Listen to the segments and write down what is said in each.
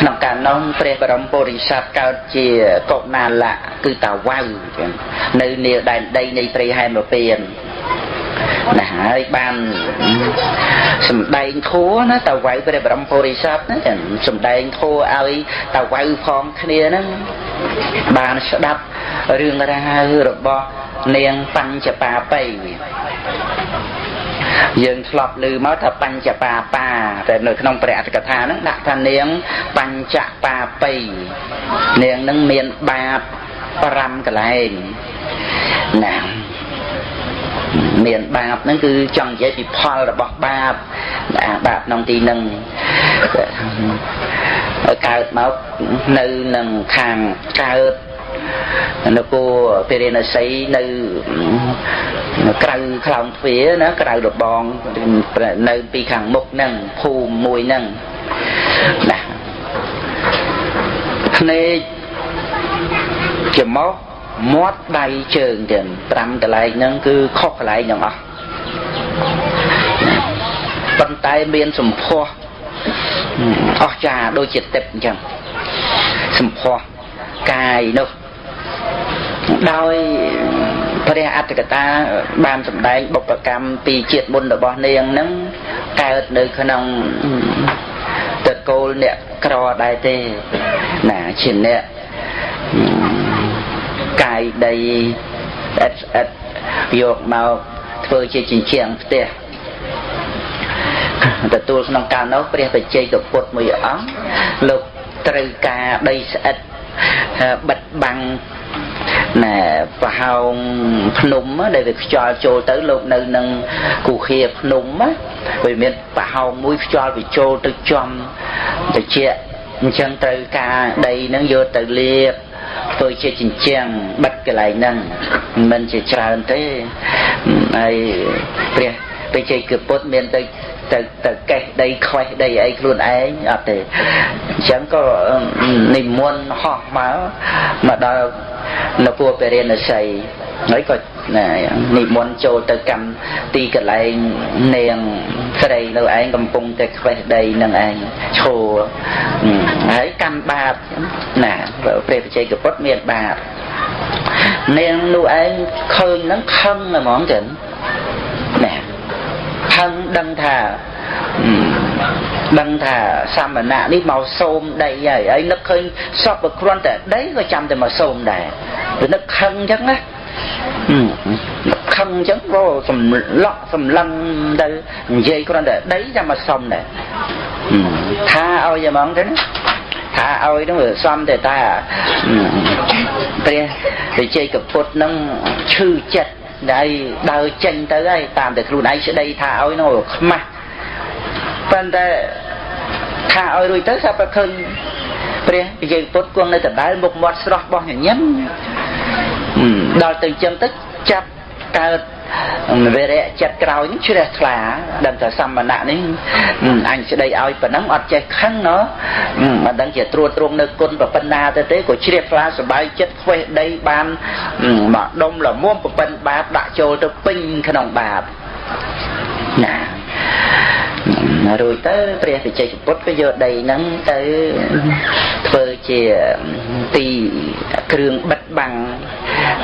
ក្នុងកាលនោះព្រះបរមពុរិស័ទកើតជាកុណាលៈគឺតាវៅចឹងនៅនាដែនដីនៃព្រៃហែមពៀនណាហើយបានសំដែងធัวណាតាវៅព្រះបរមពុរិស័ទណាចឹងសំដែងធัวឲ្យតាវៅផងគ្នាហ្នឹងបានស្ដាប់រឿងរ៉ាវរបស់នាងបញ្ចបាបៃ យើងធ្លាប់ឮមកថាបញ្ចបាបាតែនៅក្នុងព្រះអត្ថកថាហ្នឹងដាក់ថានាងបញ្ចបាបៃនាងហ្នឹងមានបាប5កន្លែងណាមានបាបហ្នឹងគឺចង់និយាយពីផលរបស់បាបបាបក្នុងទីហ្នឹងកើតមកនៅនឹងខាងកើត នគរពេរិណសីនៅក្រៅខ្លោងទ្វារណាក្រៅរបងនៅពីខាងមុខហ្នឹងភូមិមួយហ្នឹងណាភ្នែកច្រមុះមាត់ដៃជើងទៀត5កន្លែងហ្នឹងគឺខុសកន្លែងទាំងអស់ប៉ុន្តែមានសម្ផស្សអស្ចារ្យដូចជាទឹកអញ្ចឹងសម្ផស្សកាយនោះ ដោយព្រះអត្តកតាបានសម្ដែងបុព្វកម្មពីជាតិមុនរបស់នាងហ្នឹងកើតនៅក្នុងតកូលអ្នកក្រដែរទេណាជាអ្នកកាយដីអិតអិតយកមកធ្វើជាចិញ្ចៀងផ្ទះទទួលក្នុងកាលនោះព្រះបច្ចេកពុទ្ធមួយអង្គលោកត្រូវការដីស្អិតបិទបាំង ណែប្រហោងភ្នំដែលវាខ្យល់ចូលទៅលោកនៅនឹងគូខាភ្នំវាមានប្រហោងមួយខ្យល់វាចូលទៅចំតិចអញ្ចឹងត្រូវការដីនឹងយកទៅលាបធ្វើជាចិញ្ចាំងបិទកន្លែងហ្នឹងមិនជាច្រើនទេហើយព្រះបច្ចេកពុទ្ធមានទៅ ទៅទៅកេះដីខ្វេះដីអីខ្លួនឯងអត់ទេអញ្ចឹងក៏និមន្តហោះមកមកដល់នគរពរិណស័យហើយក៏និមន្តចូលទៅកម្មទីកន្លែងនាងស្រីនៅឯងកំពុងតែខ្វេះដីនឹងឯងឈរហើយកម្មបាបណាព្រះបច្ចេកពុទ្ធមានបាបនាងនោះឯងឃើញហ្នឹងខឹងហ្មងចឹងណា ខឹងដឹងថាដឹងថាសមណៈនេះមកសូមដីហើយហើយនឹកឃើញសពគ្រាន់តែដីក៏ចាំតែមកសូមដែរវានឹកខឹងអញ្ចឹងណាខឹងអញ្ចឹងក៏សម្លក់សម្លឹងទៅនិយាយគ្រាន់តែដីចាំមកសុំដែរថាឲ្យហ្មងទៅណាថាឲ្យហ្នឹងវាសំតែថាព្រះវិជ័យកពុទ្ធហ្នឹងឈឺចិត្ត ដែលដើរចេញទៅហើយតាមតែខ្លួនឯងស្ដីថាឲ្យនោះខ្មាស់ប៉ុន្តែថាឲ្យរួចទៅសាប់តែឃើញព្រះវិជ័យពុទ្ធគង់នៅដដែលមុខមាត់ស្រស់បោះញញឹមដល់ទៅចឹងទៅចាប់កើត វិរៈចិត្តក្រោយជ្រះថ្លាដឹងថាសមណៈនេះអញស្ដីឲ្យប៉ុណ្ណឹងអត់ចេះខឹងណោះមិនដឹងជាត្រួតត្រងនៅគុណប្រពន្ធណាទៅទេក៏ជ្រះថ្លាសบายចិត្តខ្វេះដីបានមកដុំលមុំប្រពន្ធបាបដាក់ចូលទៅពេញក្នុងបាបណារួចទៅព្រះវិជ័យពុទ្ធក៏យកដីហ្នឹងទៅធ្វើជាទីគ្រឿងបិទបាំង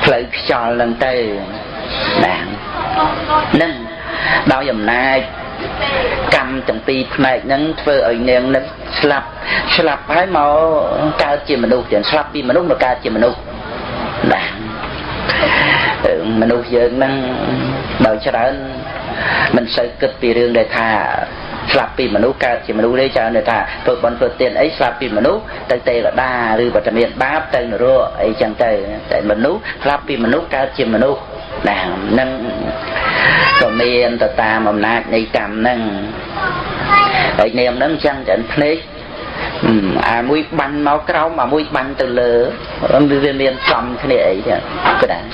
ផ្លូវខ្យល់ហ្នឹងទៅណា នឹងដោយអំណាចកម្មទាំងពីរផ្នែកហ្នឹងធ្វើឲ្យនាងនឹងស្លាប់ស្លាប់ហើយមកកើតជាមនុស្សទាំងស្លាប់ពីមនុស្សមកកើតជាមនុស្សណាមនុស្សយើងហ្នឹងដោយច្រើនមិនសូវគិតពីរឿងដែលថាស្លាប់ពីមនុស្សកើតជាមនុស្សទេច្រើនតែថាធ្វើបន់ធ្វើទានអីស្លាប់ពីមនុស្សទៅទេវតាឬបតមានបាបទៅនរកអីចឹងទៅតែមនុស្សស្លាប់ពីមនុស្សកើតជាមនុស្ស ណានឹងក៏មានទៅតាមអំណាចនៃកម្មហ្នឹងហើយនាមហ្នឹងចឹងចឹងភ្នែកអាមួយបាញ់មកក្រោមអាមួយបាញ់ទៅលើវាមានចំគ្នាអីចឹងក៏ដែរ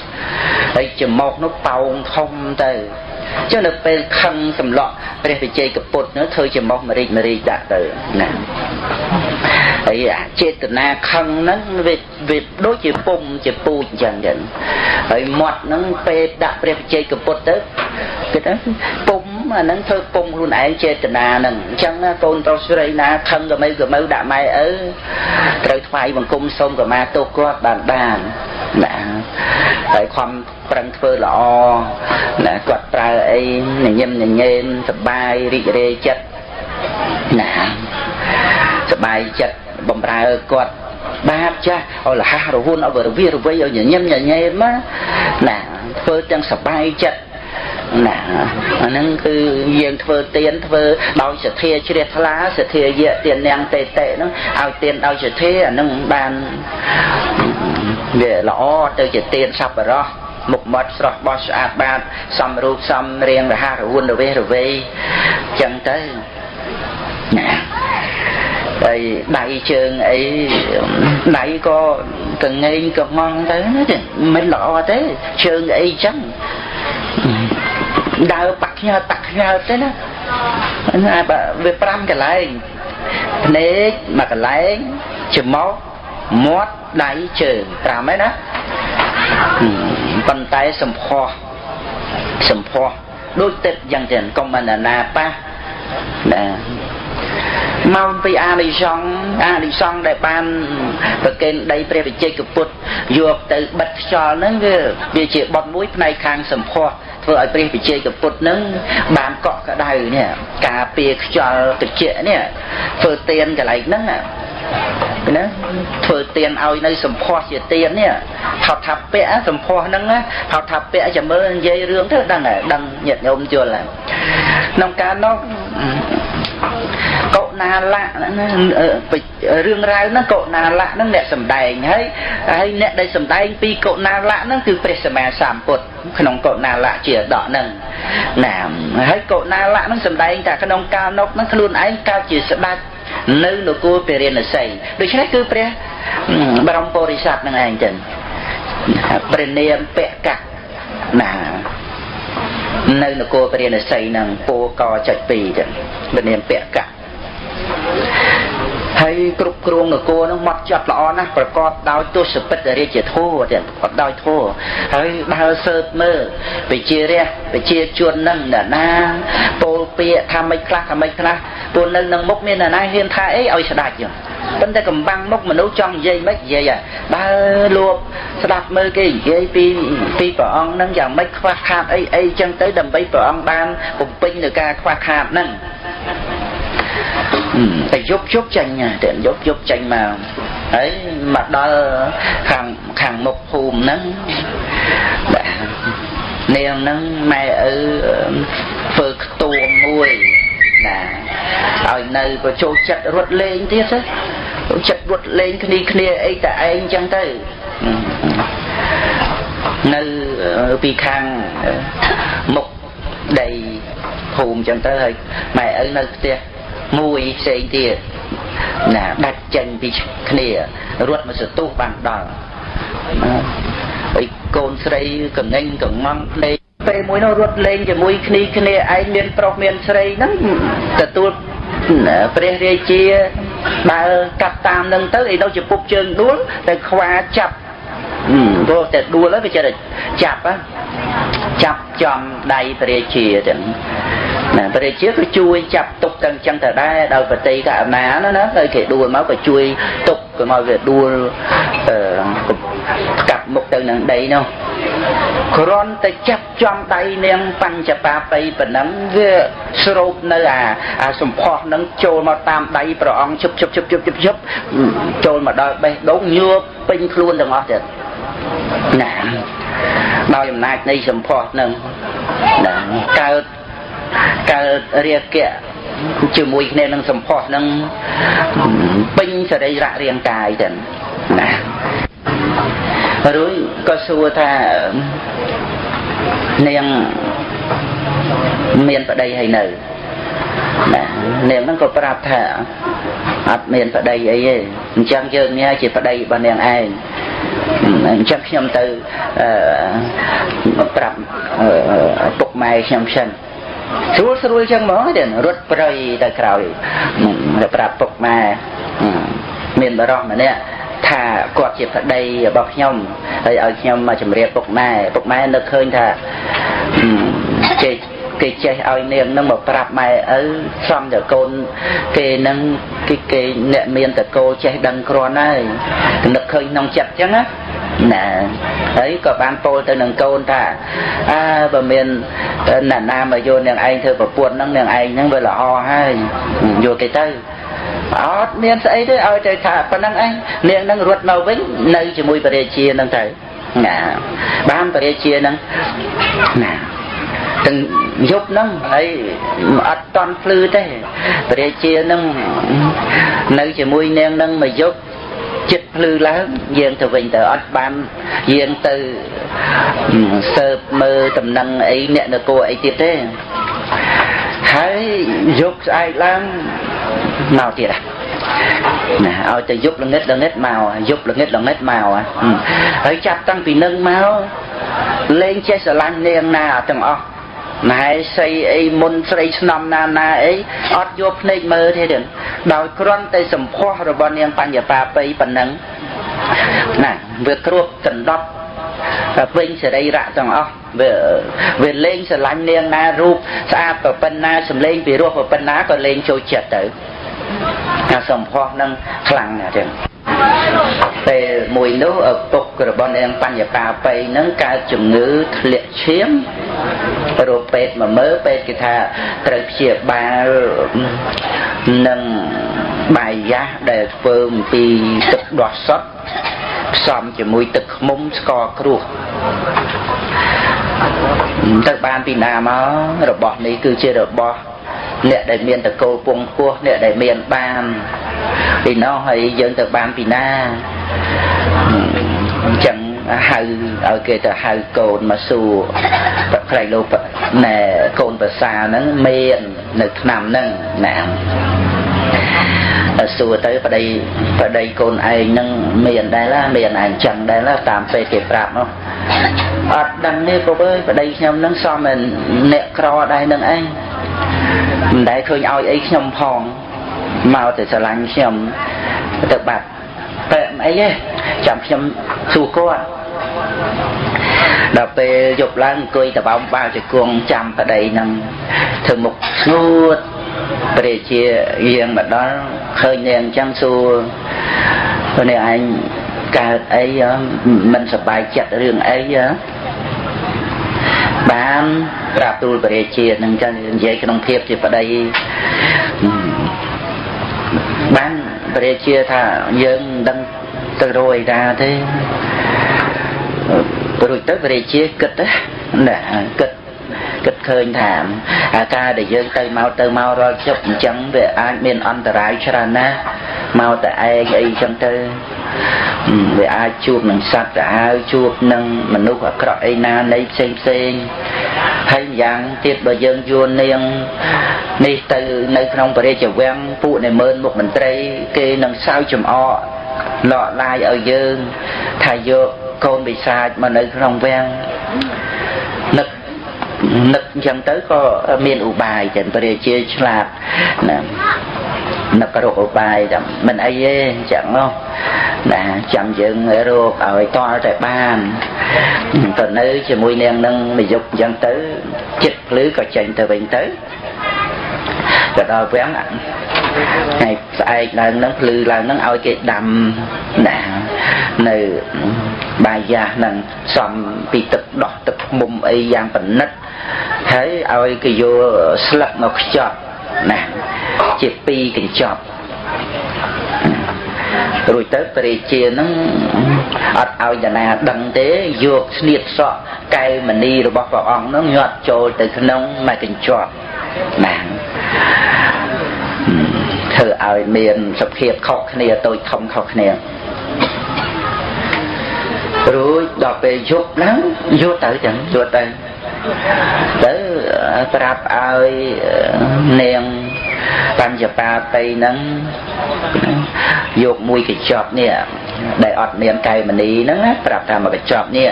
ហើយច្រមុះនោះប៉ោងធំទៅ ចុះនៅពេលខឹងសម្លក់ព្រះវិជ័យកពុទ្ធនោះធ្វើជាមុខមរិចមរិចដាក់ទៅណាហើយអាចេតនាខឹងហ្នឹងវាវាដូចជាពុំជាពូជអញ្ចឹងចឹងហើយមាត់ហ្នឹងពេលដាក់ព្រះវិជ័យកពុទ្ធទៅគេថាពុំអាហ្នឹងធ្វើពុំខ្លួនឯងចេតនាហ្នឹងអញ្ចឹងកូនប្រុសស្រីណាខឹងក៏មិនក៏មិនដាក់ម៉ែឪត្រូវថ្វាយបង្គំសូមកម្មាទោសគាត់បានបានណាហើយខំ ប្រឹងធ្វើល្អណាគាត់ប្រើអីញញឹមញញែនសបាយរីករាយចិត្តណាសបាយចិត្តបំរើគាត់បាបចាស់ឲ្យលះរហូនឲ្យរវិរវៃឲ្យញញឹមញញែនមកណាធ្វើទាំងសបាយចិត្តណាអាហ្នឹងគឺយើងធ្វើទៀនធ្វើដោយសទ្ធាជ្រះថ្លាសទ្ធាយៈទៀននាងតេតេហ្នឹងឲ្យទៀនដោយសទ្ធាអាហ្នឹងបានវាល្អទៅជាទៀនសប្បុរស មុខមាត់ស្រស់បោះស្អាតបាតសំរូបសំរៀងរហ័សរហួនរវេះរវៃចឹងទៅណាហើយដៃជើងអីដៃក៏កងែងកងងទៅមិនល្អទេជើងអីចឹងដើរបាក់ខ្ញើតាក់ខ្ញើទេណាណាវា5កន្លែងភ្នែកមួយកន្លែងច្រមុះ មាត់ដៃជើង5ហើយណាប៉ុន្តែសម្ផស្សសម្ផស្សដូចទឹកយ៉ាងចឹងកុំបណ្ណាប៉ះណាមកពីអានិសង្ឃអានិសង្ឃដែលបានប្រកេនដីព្រះវិជ័យកពុទ្ធយកទៅបិទខ្យល់ហ្នឹងវាវាជាបត់មួយផ្នែកខាងសម្ផស្សធ្វើឲ្យព្រះវិជ័យកពុទ្ធនឹងបានកក់ក្ដៅនេះការពារខ្យល់ត្រជាក់នេះធ្វើទៀនកន្លែងហ្នឹង ណាធ្វើទៀនឲ្យនៅសម្ផស្សជាទៀននេះហៅថាពៈសម្ផស្សហ្នឹងហៅថាពៈចាំមើលនិយាយរឿងទៅដឹងដឹងញាតិញោមយល់ក្នុងការនោះកុណាលៈរឿងរ៉ាវហ្នឹងកុណាលៈហ្នឹងអ្នកសំដែងហើយហើយអ្នកដែលសំដែងពីកុណាលៈហ្នឹងគឺព្រះសម្មាសម្ពុទ្ធក្នុងកុណាលៈជាដកហ្នឹងណាហើយកុណាលៈហ្នឹងសំដែងតែក្នុងកាលនោះហ្នឹងខ្លួនឯងកើតជាស្ដេច នៅនគរពរិណសីដូច្នេះគឺព្រះបរមពុរិស័ទនឹងឯងចឹងព្រះនាមពកៈណានៅនគរពរិណសីនឹងពោកចុច2ចឹងព្រះនាមពកៈ ហើយគ្រប់គ្រងនគរនឹងមកចាត់ល្អណាស់ប្រកបដោយទស្សពិតរាជធម៌ទៀតប្រកបដោយធម៌ហើយដើរសើបមើលវិជារះវិជាជននឹងណាណាពោលពាក្យថាមិនខ្លះថាមិនខ្លះពួកនៅនឹងមុខមានណាណាហ៊ានថាអីឲ្យស្ដាច់ចឹងប៉ុន្តែកំបាំងមុខមនុស្សចង់និយាយមិននិយាយដើរលួបស្ដាប់មើលគេនិយាយពីពីព្រះអង្គនឹងយ៉ាងម៉េចខ្វះខាតអីអីចឹងទៅដើម្បីព្រះអង្គបានបំពេញនៅការខ្វះខាតហ្នឹង តែយប់យប់ចាញ់តែយប់យប់ចាញ់មកហើយមកដល់ខាងខាងមុខភូមិហ្នឹងនាងហ្នឹងម៉ែឪធ្វើខ្ទួមមួយណាឲ្យនៅក៏ចូលចិត្តរត់លេងទៀតទៅចិត្តរត់លេងគ្នាគ្នាអីតែឯងចឹងទៅនៅពីខាងមុខដីភូមិចឹងទៅហើយម៉ែឪនៅផ្ទះ មួយផ្សេងទៀតណាដាច់ចេញពីគ្នារត់មកសទុះបានដល់ហើយកូនស្រីកងែងកងងភ្លេងពេលមួយនោះរត់លេងជាមួយគ្នាគ្នាឯងមានប្រុសមានស្រីហ្នឹងទទួលព្រះរាជាដើរកាត់តាមនឹងទៅឯនោះជាពុកជើងដួលតែខ្វាចាប់ព្រោះតែដួលហើយវាចេះតែចាប់ចាប់ចំដៃព្រះរាជាទាំង ណាព្រះរាជាក៏ជួយចាប់ទុកទាំងចឹងទៅដែរដោយបតីកអាណាណាណាហើយគេដួលមកក៏ជួយទុកក៏មកវាដួលអឺកាប់មុខទៅនឹងដីនោះគ្រាន់តែចាប់ចំដៃនាងបញ្ចបាបៃប៉ុណ្ណឹងវាស្រូបនៅអាអាសម្ផស្សនឹងចូលមកតាមដៃព្រះអង្គជប់ជប់ជប់ជប់ជប់ជប់ចូលមកដល់បេះដូងញើបពេញខ្លួនទាំងអស់ទៀតណាដោយអំណាចនៃសម្ផស្សនឹងណាកើត កើតរាគៈជាមួយគ្នានឹងសម្ផស្សនឹងពេញសរីរៈរាងកាយទៅណារួចក៏សួរថានាងមានប្តីហើយនៅណានាងហ្នឹងក៏ប្រាប់ថាអត់មានប្តីអីទេអញ្ចឹងយើងនេះជាប្តីរបស់នាងឯងអញ្ចឹងខ្ញុំទៅប្រាប់ពុកម៉ែខ្ញុំសិន ស្រួលស្រួលចឹងហ្មងទេរត់ប្រៃទៅក្រោយទៅប្រាប់ពុកម៉ែមានបរោះម្នាក់ថាគាត់ជាប្តីរបស់ខ្ញុំហើយឲ្យខ្ញុំមកជម្រាបពុកម៉ែពុកម៉ែនឹកឃើញថាគេគេចេះឲ្យនាងនឹងមកប្រាប់ម៉ែឪសំតែកូនគេនឹងគេគេអ្នកមានតកោចេះដឹងគ្រាន់ហើយនឹកឃើញក្នុងចិត្តអញ្ចឹងណា ណាហើយក៏បានពោលទៅនឹងកូនថាអើបើមានអ្នកណាមកយកនាងឯងធ្វើប្រពន្ធហ្នឹងនាងឯងហ្នឹងវាល្អហើយយកគេទៅអត់មានស្អីទេឲ្យទៅថាប៉ុណ្ណឹងឯងនាងនឹងរត់មកវិញនៅជាមួយពរាជាហ្នឹងទៅណាបានពរាជាហ្នឹងណាទាំងយប់ហ្នឹងហើយអត់តន់ភ្លឺទេពរាជាហ្នឹងនៅជាមួយនាងហ្នឹងមួយយប់ចិត្ត ភ្លឺឡើងយើងទៅវិញទៅអត់បានយើងទៅសើបមើលតំណែងអីអ្នកនគរអីទៀតទេហើយយប់ស្អែកឡើងមកទៀតណាឲ្យទៅយប់ល្ងិតល្ងិតមកយប់ល្ងិតល្ងិតមកហើយចាប់តាំងពីនឹងមកលេងចេះស្រឡាញ់នាងណាទាំងអស់ ណែស្អីអីមុនស្រីស្នំណាណាអីអត់យកភ្នែកមើលទេទេដោយគ្រាន់តែសម្ផស្សរបស់នាងបញ្ញបាបៃប៉ុណ្ណឹងណាវាគ្របដណ្ដប់វិញសរីរៈទាំងអស់វាវាលេងស្រឡាញ់នាងណារូបស្អាតប្រពន្ធណាសម្លេងពីរោះប្រពន្ធណាក៏លេងចូលចិត្តទៅការសម្ផស្សនឹងខ្លាំងណាស់ចឹង ពេលមួយនោះឪពុករបស់នាងបញ្ញបាបៃនឹងកើតជំងឺធ្លាក់ឈាមរកពេទ្យមកមើលពេទ្យគេថាត្រូវព្យាបាលនឹងបាយយ៉ាស់ដែលធ្វើអំពីទឹកដោះសុទ្ធផ្សំជាមួយទឹកខ្មុំស្ករគ្រួសទៅបានពីណាមករបស់នេះគឺជារបស់ អ្នកដែលមានតកូលពងពោះអ្នកដែលមានបានពីនោះហើយយើងទៅបានពីណាអញ្ចឹងហៅឲ្យគេទៅហៅកូនមកសួរប្រក្រៃលោកណែកូនប្រសាហ្នឹងមាននៅឆ្នាំហ្នឹងណាសួរទៅប្តីប្តីកូនឯងហ្នឹងមានដែរឡាមានឯងចឹងដែរឡាតាមពេលគេប្រាប់នោះអត់ដឹងទេពុកអើយប្តីខ្ញុំហ្នឹងសមអ្នកក្រដែរនឹងឯង មិនដែលឃើញឲ្យអីខ្ញុំផងមកតែស្រឡាញ់ខ្ញុំទៅបាត់តែអីទេចាំខ្ញុំសួរគាត់ដល់ពេលយប់ឡើងអង្គុយតបោមបាល់ជង្គង់ចាំប្តីនឹងធ្វើមុខស្ងួតព្រះជាយាងមកដល់ឃើញនាងអញ្ចឹងសួរនេះឯងកើតអីមិនសប្បាយចិត្តរឿងអី បានប្រាប់ទូលព្រះរាជានឹងចឹងនិយាយក្នុងភាពជាប្តីបានព្រះរាជាថាយើងមិនដឹងទៅរយតាទេរួចទៅព្រះរាជាគិតណាគិតគិតឃើញថាការដែលយើងទៅមកទៅមករាល់ជប់អញ្ចឹងវាអាចមានអន្តរាយច្រើនណាស់មកតែឯងអីចឹងទៅ វាអាចជួបនឹងសត្វទៅហើយជួបនឹងមនុស្សអាក្រក់អីណានៃផ្សេងផ្សេងហើយយ៉ាងទៀតបើយើងយួននាងនេះទៅនៅក្នុងព្រះរាជវាំងពួកនៃមើលមុខមន្ត្រី គេនឹងសើចំអកលក់ឡាយឲ្យយើងថាយកកូនបិសាចមកនៅក្នុងវាំងនឹកនឹកអញ្ចឹងទៅក៏មានឧបាយចឹងព្រះរាជាឆ្លាតណា នឹករកឧបាយតែមិនអីទេអញ្ចឹងនោះណាចាំយើងរកឲ្យតល់តែបានទៅនៅជាមួយនាងនឹងនយុគអញ្ចឹងទៅចិត្តភ្លឺក៏ចេញទៅវិញទៅទៅដល់វាំងថ្ងៃស្អែកឡើងនឹងភ្លឺឡើងនឹងឲ្យគេដាំណានៅបាយយ៉ាស់នឹងសំពីទឹកដោះទឹកមុំអីយ៉ាងប៉និតហើយឲ្យគេយកស្លឹកមកខ្ចប់ណា ជាពីរកញ្ចប់រួចទៅព្រះរាជានឹងអត់ឲ្យតាណាដឹងទេយកស្នៀតសក់កែវមณีរបស់ព្រះអង្គនឹងញាត់ចូលទៅក្នុងមួយកញ្ចប់ណាធ្វើឲ្យមានសភាពខុសគ្នាតូចធំខុសគ្នារួចដល់ពេលយប់ឡើងយកទៅចឹងយកទៅទៅប្រាប់ឲ្យនាង បញ្ញបាតីហ្នឹងយកមួយកញ្ចប់នេះដែលអត់មានកែមនីហ្នឹងណាប្រាប់ថាមកកញ្ចប់នេះ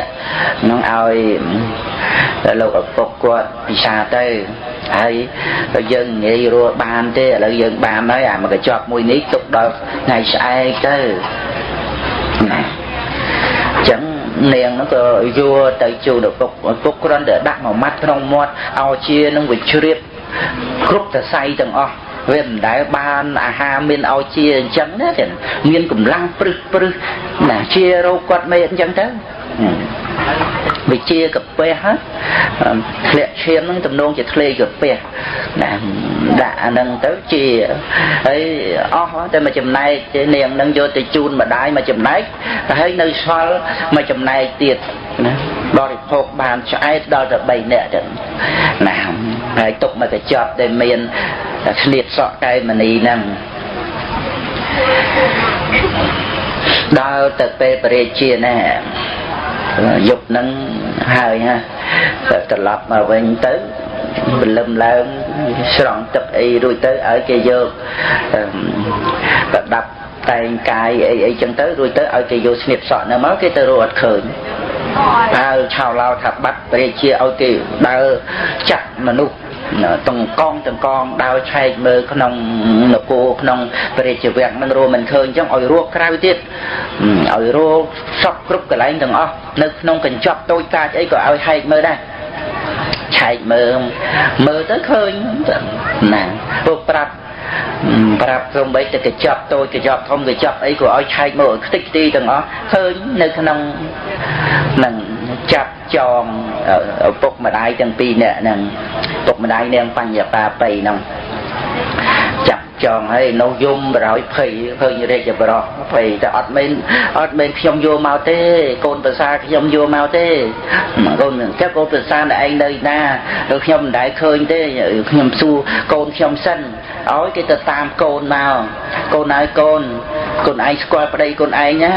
នឹងឲ្យលោកឪពុកគាត់ពិសាទៅហើយបើយើងងាយរស់បានទេឥឡូវយើងបានហើយអាមកកញ្ចប់មួយនេះទុកដល់ថ្ងៃស្អែកទៅណាចឹងនាងហ្នឹងក៏យួរទៅជូនឪពុកឪពុកគ្រាន់តែដាក់មួយម៉ាត់ក្នុងមាត់ឲ្យជានឹងវាជ្រាបគ្រប់សរសៃទាំងអស់ វាមិនដែលបានអាហារមានឲ្យជាអញ្ចឹងណាចឹងមានកម្លាំងព្រឹសព្រឹសណាជារោគគាត់មេអញ្ចឹងទៅវិជាកាពះធ្លាក់ឈាមហ្នឹងទំនងជាធ្លេកាពះណាដាក់អាហ្នឹងទៅជាហើយអស់តែមួយចំណែកនាងហ្នឹងយកទៅជូនម្ដាយមួយចំណែកតែហើយនៅសល់មួយចំណែកទៀតណា បរិភោគបានឆ្អែតដល់ទៅ3នាក់ចឹងណាហើយទុកមកកញ្ចប់ដែលមានឆ្លៀតសក់កែមនីហ្នឹងដើរទៅពេលបរិជាណាយប់ហ្នឹងហើយណាទៅត្រឡប់មកវិញទៅព្រលឹមឡើងស្រង់ទឹកអីរួចទៅឲ្យគេយកប្រដាប់តែងកាយអីអីចឹងទៅរួចទៅឲ្យគេយកស្នៀតសក់នៅមកគេទៅរកអត់ឃើញ ហើយឆៅឡោថាបាត់ព្រះជាឲ្យគេដើរចាក់មនុស្សទាំងកងទាំងកងដើរឆែកមើលក្នុងនគរក្នុងព្រះរាជវាំងនឹងរួមមិនឃើញចឹងឲ្យរកក្រៅទៀតឲ្យរកសពគ្រប់កន្លែងទាំងអស់នៅក្នុងកញ្ចប់តូចកាចអីក៏ឲ្យហែកមើលដែរឆែកមើលមើលទៅឃើញណាពួកប្រាប់ ប្រាប់ព្រមបីទៅកញ្ចប់តូចកញ្ចប់ធំកញ្ចប់អីក៏ឲ្យឆែកមើលខ្ទេចខ្ទីទាំងអស់ឃើញនៅក្នុងនឹងចាប់ចងឪពុកម្ដាយទាំងពីរនាក់ហ្នឹងឪពុកម្ដាយនាងបញ្ញបាបៃហ្នឹងចាប់ចងហើយនៅយំបរោយភ័យឃើញរាជបរោះភ័យតែអត់មែនអត់មែនខ្ញុំយកមកទេ កូនប្រសាខ្ញុំយកមកទេកូនចាំកូនប្រសាឯងនៅណាឬខ្ញុំមិនដែលឃើញទេខ្ញុំសួរកូនខ្ញុំសិន ឲ្យគេទៅតាមកូនមកកូនហើយកូនកូនឯងស្គាល់ប្តីកូនឯងណា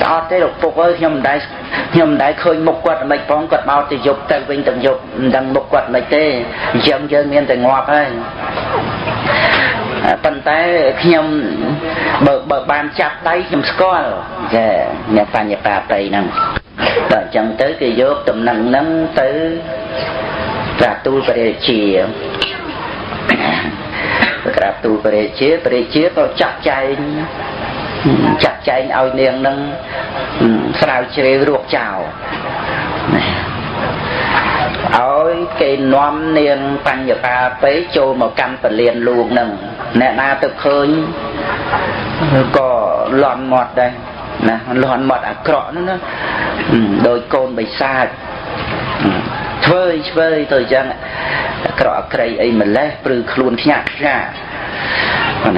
ស្អត់ទេលោកពុកអើយខ្ញុំមិនដែលខ្ញុំមិនដែលឃើញមុខគាត់មិនផងគាត់មកទៅយប់ទៅវិញទៅយប់មិនដឹងមុខគាត់មិនទេអញ្ចឹងយើងមានតែងាប់ហើយប៉ុន្តែខ្ញុំបើបើបានចាប់ដៃខ្ញុំស្គាល់ចាអ្នកបញ្ញបាបៃហ្នឹងដល់អញ្ចឹងទៅគេយកតំណែងហ្នឹងទៅត្រាទូលព្រះរាជា ក្រាបទូលព្រះរាជាព្រះរាជាក៏ចាត់ចែងចាត់ចែងឲ្យនាងនឹងស្រាវជ្រាវរកចោលឲ្យគេនាំនាងបញ្ញតាពេចូលមកកម្មពលានលួងនឹងអ្នកណាទៅឃើញក៏លន់មាត់ដែរណាលន់មាត់អាក្រក់ហ្នឹងណាដោយកូនបិសាចធ្វើឆ្វើយទៅចឹងអា ក្រក់អាក្រៃអីម្លេះព្រឺខ្លួនខ្ញាក់ខ្ញាក់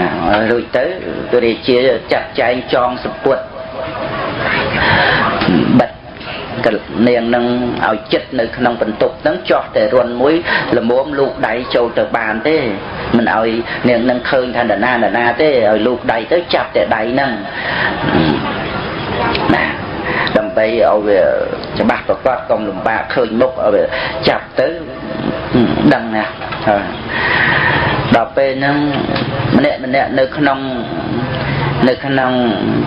ណារួចទៅព្រះរាជាចាត់ចែងចងសពុតបិទនាងនឹងឲ្យចិត្តនៅក្នុងបន្ទប់ហ្នឹងចោះតែរុនមួយល្មមលូកដៃចូលទៅបានទេមិនឲ្យនាងនឹងឃើញថាណាណាណាទេឲ្យលូកដៃទៅចាប់តែដៃហ្នឹងណាដើម្បីឲ្យវាច្បាស់ប្រកបកុំលំបាកឃើញមុខឲ្យវាចាប់ទៅ ដឹងណាដល់ពេលហ្នឹងម្នាក់ម្នាក់នៅក្នុងនៅក្នុង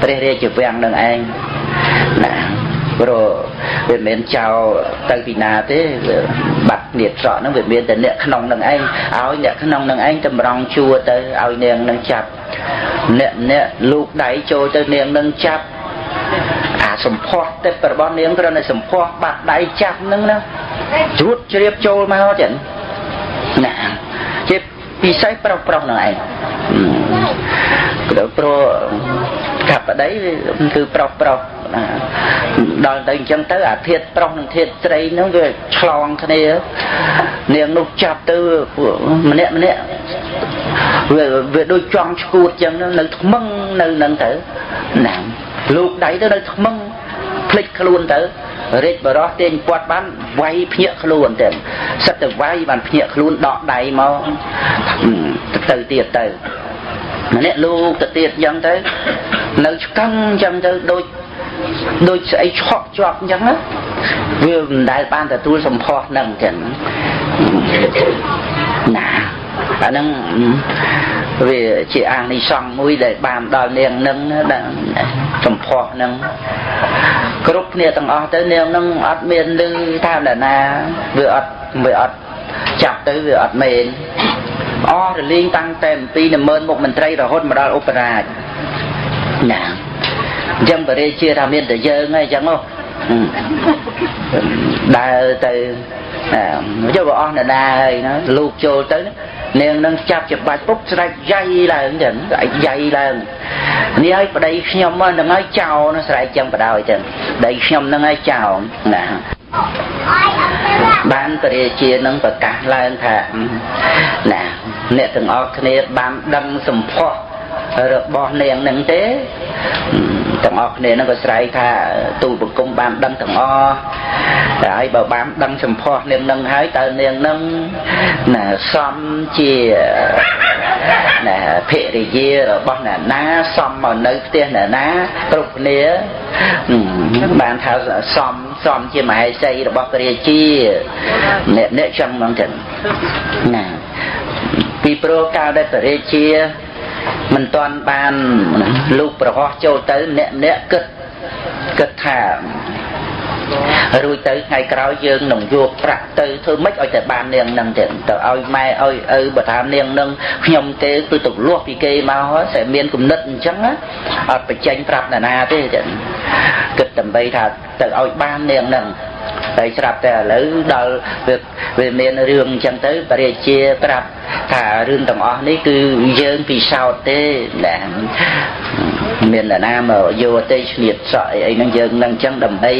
ព្រះរាជវាំងនឹងឯងណាព្រោះវាមិនមែនចោលទៅពីណាទេបាត់នេះស្រកហ្នឹងវាមានតែអ្នកក្នុងនឹងឯងឲ្យអ្នកក្នុងនឹងឯងតម្រង់ជួរទៅឲ្យនាងនឹងចាប់អ្នកអ្នកលូកដៃចូលទៅនាងនឹងចាប់អាសម្ផស្សទេរបស់នាងគ្រាន់តែសម្ផស្សបាត់ដៃចាប់ហ្នឹងណា ជ្រួតជ្រាបចូលមកចឹងណាជាពិសេសប្រុសប្រុសនឹងឯងព្រោះកប្បដីគឺប្រុសប្រុសណាដល់ទៅអញ្ចឹងទៅអាធាតប្រុសនិងធាតស្រីហ្នឹងវាឆ្លងគ្នានាងនោះចាប់ទៅម្នាក់ម្នាក់វាវាដូចចង់ឈួតអញ្ចឹងនៅថ្មឹងនៅនឹងទៅណាលោកដៃទៅនៅថ្មឹងភ្លេចខ្លួនទៅ រាជបរោះទាញពាត់បានវាយភ្ញាក់ខ្លួនទៅសិតទៅវាយបានភ្ញាក់ខ្លួនដកដៃមកទៅទៀតទៅម្នាក់លោកទៅទៀតអញ្ចឹងទៅនៅឆ្កឹងអញ្ចឹងទៅដូចដូចស្អីឆក់ជាប់អញ្ចឹងណាវាមិនដែលបានទទួលសម្ផស្សនឹងចឹងណាអាហ្នឹងវាជាអានិសង្ឃមួយដែលបានដល់នាងនឹងដល់សម្ផស្សនឹង គ្រប់គ្នាទាំងអស់ទៅនាងនឹងអត់មានលឺថាណាណាវាអត់វាអត់ចាប់ទៅវាអត់មែនអស់រលីងតាំងតែអំពីនិមឺនមុខមន្ត្រីរហូតមកដល់ឧបរាជណាអញ្ចឹងបរិជាថាមានតែយើងហើយអញ្ចឹងហ៎ដើរទៅ យកអស់នរណាហើយណាលោកចូលទៅនាងនឹងចាប់ច្បាច់ពុកស្រែកយាយឡើងចឹងស្រែកយាយឡើងនេះឲ្យប្តីខ្ញុំហ្នឹងឲ្យចោលណាស្រែកចឹងបដ ாய் ចឹងប្តីខ្ញុំហ្នឹងឲ្យចោលណាបានពរាជានឹងប្រកាសឡើងថាណាអ្នកទាំងអស់គ្នាបានដឹងសម្ផស្ស របស់នាងនឹងទេទាំងអស់គ្នានឹងក៏ស្រែកថាទូលបង្គំបានដឹងទាំងអស់តែហើយបើបានដឹងសម្ផស្សនាងនឹងហើយតើនាងនឹងណាសំជាណាភរិយារបស់អ្នកណាសំមកនៅផ្ទះអ្នកណាគ្រប់គ្នាបានថាសំសំជាមហេសីរបស់ព្រះរាជាអ្នកអ្នកចឹងហ្មងចឹងណាពីព្រោះកាលដែលព្រះរាជា មិនទាន់បានលោកប្រហោះចូលទៅម្នាក់ម្នាក់គិតគិតថារួចទៅថ្ងៃក្រោយយើងនឹងយកប្រាក់ទៅធ្វើម៉េចឲ្យតែបាននាងនឹងទៅទៅឲ្យម៉ែឲ្យឪបើថានាងនឹងខ្ញុំទេគឺទៅលាស់ពីគេមកហើយតែមានគំនិតអញ្ចឹងអត់បញ្ចេញប្រាប់ណានាទេចឹងគិតដើម្បីថាទៅឲ្យបាននាងនឹង តែស្រាប់តែឥឡូវដល់វាវាមានរឿងអញ្ចឹងទៅបរិជាប្រាប់ថារឿងទាំងអស់នេះគឺយើងពិសោធន៍ទេណាមាននរណាមកយកទេឈ្នៀតសក់អីអីហ្នឹងយើងនឹងអញ្ចឹងដើម្បី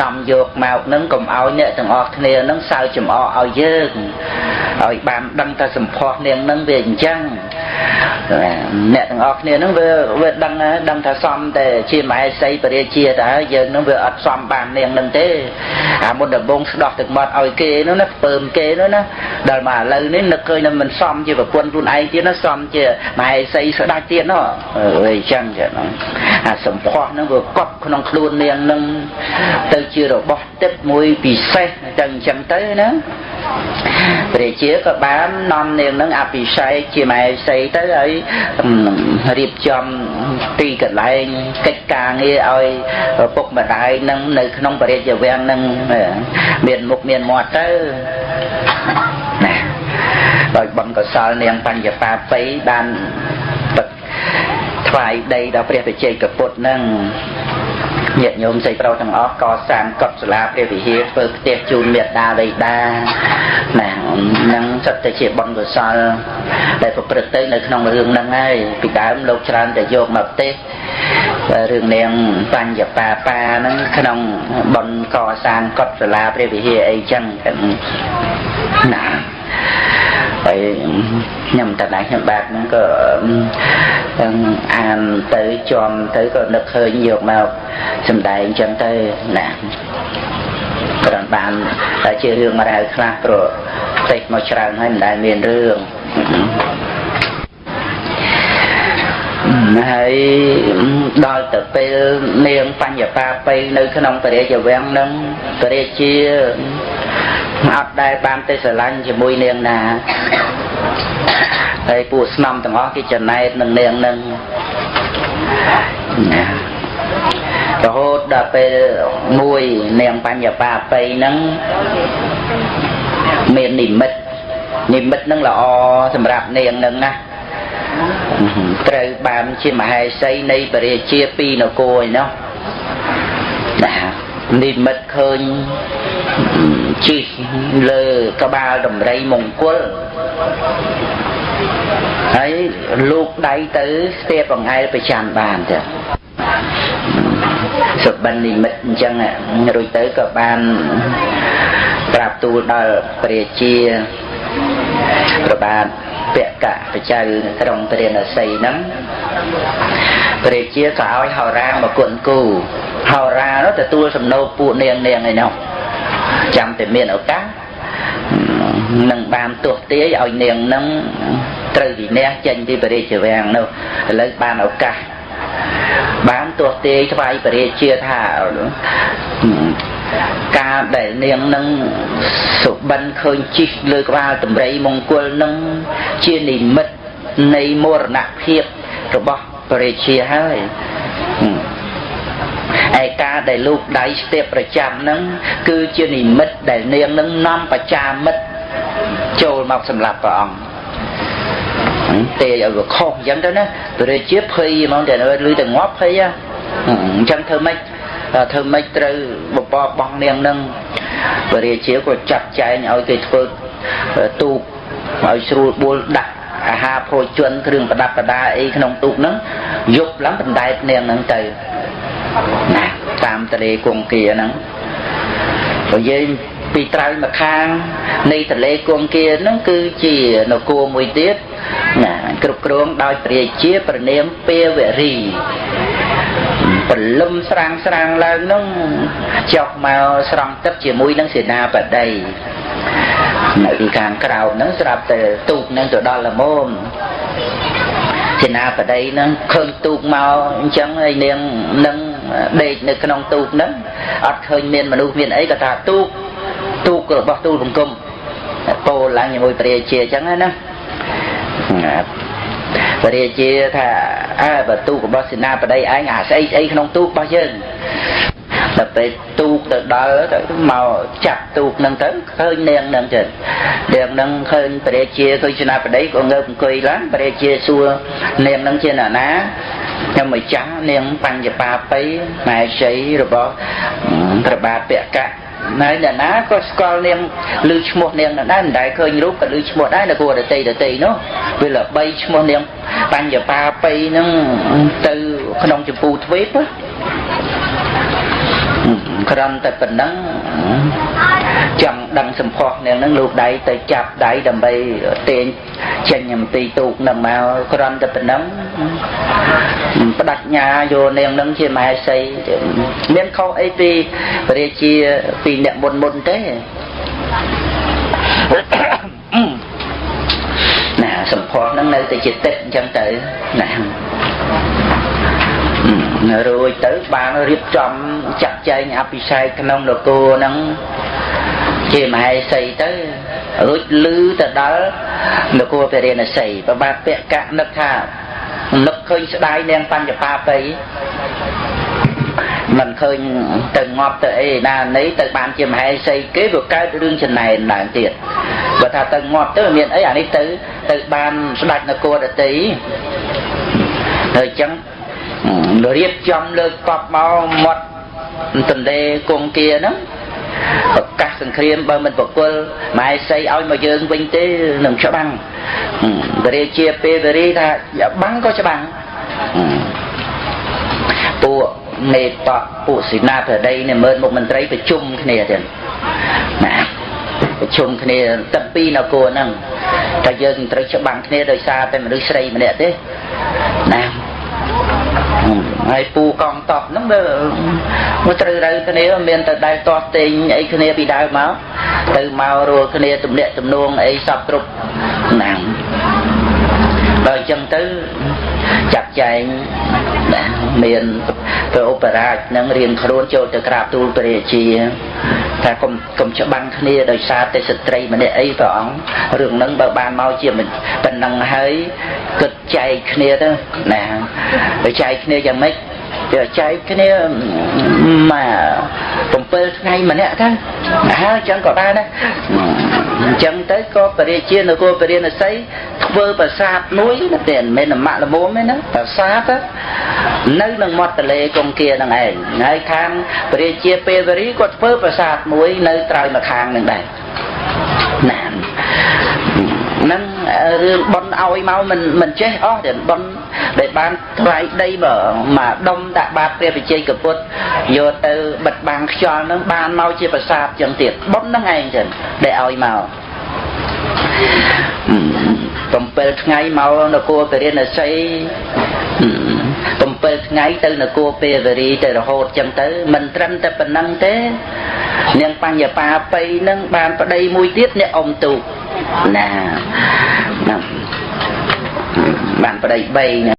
នាំយកមកហ្នឹងកុំឲ្យអ្នកទាំងអស់គ្នាហ្នឹងសើចំអកឲ្យយើងឲ្យបានដឹងថាសម្ផស្សនាងហ្នឹងវាអញ្ចឹង អ្នកទាំងអស់គ្នាហ្នឹងវាវាដឹងដឹងថាសំតែជាមហេសីបរិជាតើយើងហ្នឹងវាអត់សំបាននាងហ្នឹងទេអាមុនដំបងស្ដោះទឹកមាត់ឲ្យគេនោះណាពើមគេនោះណាដល់មកឥឡូវនេះនឹកឃើញថាមិនសមជាប្រពន្ធខ្លួនឯងទៀតណាសមជាមហេសីស្ដាច់ទៀតនោះអីចឹងចឹងអាសម្ផស្សហ្នឹងវាកប់ក្នុងខ្លួននាងនឹងទៅជារបស់ទឹកមួយពិសេសចឹងចឹងទៅណា ព្រះជាក៏បាននាំនាងនឹងអភិសេកជាមហេសីទៅហើយរៀបចំទីកន្លែងកិច្ចការងារឲ្យពុកម្ដាយនឹងនៅក្នុងបរិយាវាំងនឹងមានមុខមានមាត់ទៅណាដោយបនកសលនាងបញ្ញបាបៃបានថ្វាយដីដល់ព្រះបច្ចេកពុទ្ធនឹង ញាតិញោមស្រីប្រុសទាំងអស់កសាងកុដិសាលាព្រះវិហារធ្វើផ្ទះជូនមេត្តាបិតាណានឹងសិតតែជាបុណ្យកុសលដែលប្រព្រឹត្តទៅនៅក្នុងរឿងហ្នឹងហើយពីដើមលោកច្រើនតែយកមកផ្ទះរឿងនាងបញ្ញបាបាហ្នឹងក្នុងបុណ្យកសាងកុដិសាលាព្រះវិហារអីចឹងណា ហើយខ្ញុំតដែរខ្ញុំបាទហ្នឹងក៏អានទៅជាប់ទៅក៏នឹកឃើញយកមកសំដែងចឹងទៅណាគ្រាន់បានតែជារឿងមករៅខ្លះព្រោះផ្ទៃមកច្រើនហើយមិនដែលមានរឿងហើយដល់ទៅពេលនាងបញ្ញបាបៃនៅក្នុងពរាជវាំងនឹងពរាជា អត់ដែលបានទៅស្រឡាញ់ជាមួយនាងណាហើយពួកស្នំទាំងអស់គេចំណែកនឹងនាងនឹងណារហូតដល់ពេលមួយនាងបញ្ញបាបៃហ្នឹងមាននិមិត្តនិមិត្តហ្នឹងល្អសម្រាប់នាងហ្នឹងណាត្រូវបានជាមហេសីនៃបរិជាពីនគរឯណោះណានិមិត្តឃើញ ជិះលើក្បាលដំរីមង្គលហើយលោកដៃទៅស្ទាបបង្អែលប្រចាំបានទៅសុបិននិមិត្តអញ្ចឹងរួចទៅក៏បានប្រាប់ទូលដល់ព្រះជាប្របាទពកៈបច្ចៅក្រុងព្រះនសីហ្នឹងព្រះជាក៏ឲ្យហោរាមកគុណគូហោរានោះទទួលសំណូកពួកនាងនាងឯនោះ ចាំតែមានឱកាសនឹងបានទោះទាយឲ្យនាងនឹងត្រូវវិន័យចេញពីបរិជាវាំងនោះឥឡូវបានឱកាសបានទោះទាយថ្វាយបរិជាថាការដែលនាងនឹងសុបិនឃើញជីកលើក្បាលតម្រៃមង្គលនឹងជានិមិត្តនៃមរណភាពរបស់បរិជាហើយ ឯការដែលលោកដៃស្ទាបប្រចាំហ្នឹងគឺជានិមិត្តដែលនាងនឹងនាំបច្ចាមិត្តចូលមកសម្រាប់ព្រះអង្គទេឲ្យវាខុសអញ្ចឹងទៅណាព្រះជាភ័យហ្មងតែឮតែងាប់ភ័យអញ្ចឹងធ្វើម៉េចធ្វើម៉េចត្រូវបបបង់នាងនឹងពរាជាក៏ចាត់ចែងឲ្យគេធ្វើទូកឲ្យស្រួលបួលដាក់អាហារភោជនគ្រឿងប្រដាប់ប្រដាអីក្នុងទូកហ្នឹងយប់ឡើងបណ្ដែតនាងហ្នឹងទៅ ណាតាមតលេគង្គាហ្នឹងបើយើងពីត្រើយមកខាងនៃតលេគង្គាហ្នឹងគឺជានគរមួយទៀតណាគ្រប់គ្រងដោយព្រះរាជាប្រនាមពេវរីព្រលឹមស្រាងស្រាងឡើងនោះចុះមកស្រង់ទឹកជាមួយនឹងសេនាបតីនៅខាងក្រោមហ្នឹងស្រាប់តែទូកហ្នឹងទៅដល់ល្មមសេនាបតីហ្នឹងឃើញទូកមកអញ្ចឹងហើយនាងនឹង ដេកនៅក្នុងទូកហ្នឹងអត់ឃើញមានមនុស្សមានអីក៏ថាទូកទូករបស់ទូលបង្គំពោលឡើងជាមួយព្រះរាជាអញ្ចឹងណាព្រះរាជាថាអើបើទូករបស់សេនាបតីឯងអាស្អីស្អីក្នុងទូករបស់យើងដល់ពេលទូកទៅដល់ទៅមកចាប់ទូកនឹងទៅឃើញនាងនឹងទៅនាងនឹងឃើញព្រះរាជាឃើញសេនាបតីក៏ងើបអង្គុយឡើងព្រះរាជាសួរនាងនឹងជាអ្នកណា ខ្ញុំម្ចាស់នាងបញ្ញបាបៃម៉ែជ័យរបស់ព្រះបាទពកៈហើយអ្នកណាក៏ស្គាល់នាងឮឈ្មោះនាងនឹងដែរមិនដែលឃើញរូបក៏ឮឈ្មោះដែរនៅគួរដតីដតីនោះវាល្បីឈ្មោះនាងបញ្ញបាបៃនឹងទៅក្នុងចម្ពូទ្វេបក្រំតែប៉ុណ្ណឹង ចង់ដឹងសម្ផស្សនាងនឹងលោកដៃទៅចាប់ដៃដើម្បីទាញចេញអំពីទូកនឹងមកក្រំតែប៉ុណ្ណឹងបដិញ្ញាយកនាងនឹងជាមហេសីមានខុសអីពីរាជាពីអ្នកមុនមុនទេណាសម្ផស្សហ្នឹងនៅតែជាទឹកអញ្ចឹងទៅណារួចទៅបានរៀបចំចាត់ចែងអភិសេកក្នុងនគរហ្នឹង ជាមហេសីទៅរួចលឺទៅដល់នគរពរិណសីប្របាទពកៈនឹកថានឹកឃើញស្ដាយនាងបញ្ញបាបៃមិនឃើញទៅងាប់ទៅអីណានេះទៅបានជាមហេសីគេវាកើតរឿងចំណែនឡើងទៀតបើថាទៅងាប់ទៅមានអីអានេះទៅទៅបានស្ដាច់នគរដតីហើយអញ្ចឹងរៀបចំលើកកប់មកមាត់ទន្លេគង្គាហ្នឹង ប្រកាសសង្គ្រាមបើមិនបកុលម៉ែសីឲ្យមកយើងវិញទេនឹងច្បាំងព្រះរាជាពេលវេរីថាបាំងក៏ច្បាំងពួកមេតបពួកសេនាបតីនេះមើលមុខមន្ត្រីប្រជុំគ្នាទៀតណាប្រជុំគ្នាទឹកពីរនគរហ្នឹងតែយើងត្រូវច្បាំងគ្នាដោយសារតែមនុស្សស្រីម្នាក់ទេណា ហើយពូកងតបហ្នឹងវាមកត្រូវរើគ្នាមានតែដែលតោះតេងអីគ្នាពីដើមមកទៅមករួលគ្នាទំនាក់ទំនងអីសពគ្រប់ណាំដល់អញ្ចឹងទៅ ចាត់ចែងមានព្រះឧបរាជនឹងរៀនខ្លួនចូលទៅក្រាបទូលព្រះរាជាថាកុំកុំច្បាំងគ្នាដោយសារតែស្ត្រីម្នាក់អីព្រះអង្គរឿងហ្នឹងបើបានមកជាប៉ុណ្ណឹងហើយគិតចែកគ្នាទៅណាទៅចែកគ្នាយ៉ាងម៉េច ទៅចែកគ្នាមក7ថ្ងៃម្នាក់ទៅហើយអញ្ចឹងក៏បានដែរអញ្ចឹងទៅក៏ពរិជានគរពរិណស័យធ្វើប្រាសាទមួយណាតែមិនមែនម៉ាក់ល្មមទេណាប្រាសាទនៅនឹងមាត់ទន្លេកុងគានឹងឯងហើយខាងពរិជាពេលវេរីគាត់ធ្វើប្រាសាទមួយនៅត្រើយមកខាងនឹងដែរណាហ្នឹង រឿងប៉ុនឲ្យមកមិនមិនចេះអស់ទេប៉ុនដែលបានថ្លៃដីបើមកដុំដាក់បាតព្រះវិជ័យកពុទ្ធយកទៅបិទបាំងខ្យល់ហ្នឹងបានមកជាប្រាសាទចឹងទៀតប៉ុនហ្នឹងឯងចឹងដែលឲ្យមក7ថ្ងៃមកនគរពរិណសី 7ថ្ងៃទៅនគរពេវរីទៅរហូតចឹងទៅមិនត្រឹមតែប៉ុណ្ណឹងទេនាងបញ្ញបាបៃនឹងបានប្តីមួយទៀតអ្នកអ៊ំទូកណាបានប្តី3